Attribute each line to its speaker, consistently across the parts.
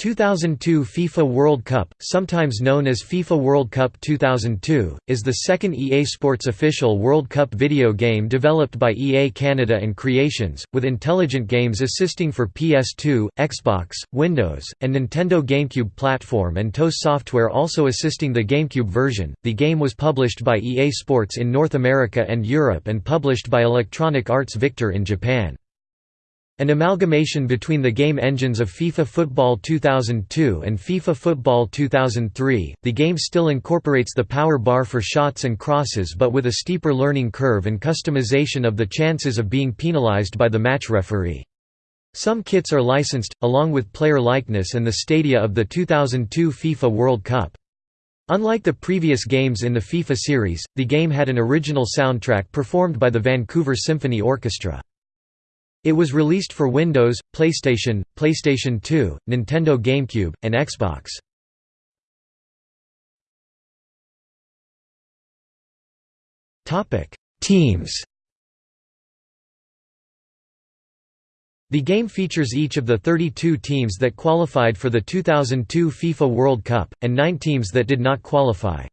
Speaker 1: 2002 FIFA World Cup, sometimes known as FIFA World Cup 2002, is the second EA Sports official World Cup video game developed by EA Canada and Creations, with Intelligent Games assisting for PS2, Xbox, Windows, and Nintendo GameCube platform and TOS Software also assisting the GameCube version. The game was published by EA Sports in North America and Europe and published by Electronic Arts Victor in Japan. An amalgamation between the game engines of FIFA Football 2002 and FIFA Football 2003, the game still incorporates the power bar for shots and crosses but with a steeper learning curve and customization of the chances of being penalized by the match referee. Some kits are licensed, along with player likeness and the stadia of the 2002 FIFA World Cup. Unlike the previous games in the FIFA series, the game had an original soundtrack performed by the Vancouver Symphony Orchestra. It was released for Windows, PlayStation, PlayStation 2, Nintendo GameCube, and Xbox. Teams The game features each of the 32 teams that qualified for the 2002 FIFA World Cup, and nine teams that did not qualify.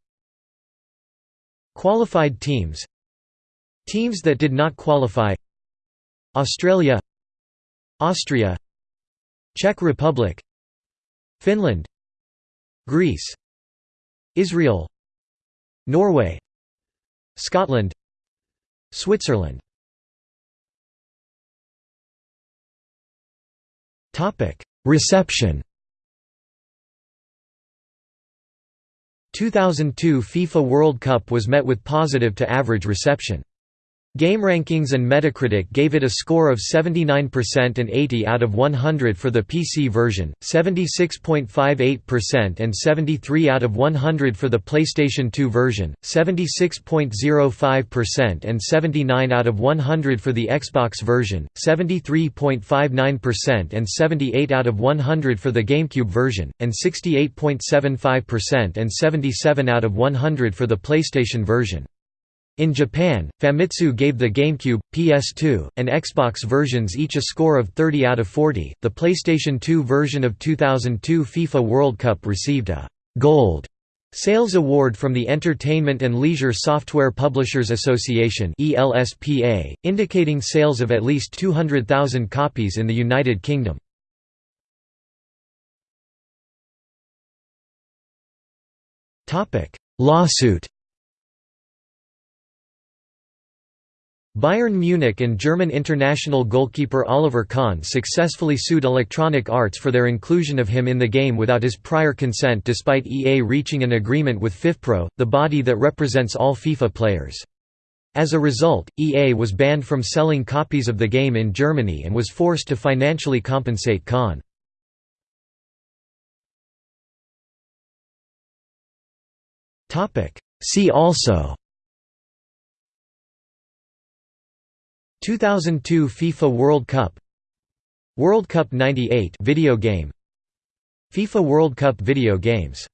Speaker 1: Qualified teams Teams that did not qualify Australia Austria Czech Republic Finland Greece Israel Norway Scotland Switzerland Reception 2002 FIFA World Cup was met with positive to average reception. GameRankings and Metacritic gave it a score of 79% and 80 out of 100 for the PC version, 76.58% and 73 out of 100 for the PlayStation 2 version, 76.05% and 79 out of 100 for the Xbox version, 73.59% and 78 out of 100 for the GameCube version, and 68.75% and 77 out of 100 for the PlayStation version. In Japan, Famitsu gave the GameCube, PS2, and Xbox versions each a score of 30 out of 40. The PlayStation 2 version of 2002 FIFA World Cup received a Gold Sales Award from the Entertainment and Leisure Software Publishers Association (ELSPA), indicating sales of at least 200,000 copies in the United Kingdom. Topic: Lawsuit Bayern Munich and German international goalkeeper Oliver Kahn successfully sued Electronic Arts for their inclusion of him in the game without his prior consent despite EA reaching an agreement with FIFPro, the body that represents all FIFA players. As a result, EA was banned from selling copies of the game in Germany and was forced to financially compensate Kahn. See also 2002 FIFA World Cup. World Cup 98 video game. FIFA World Cup video games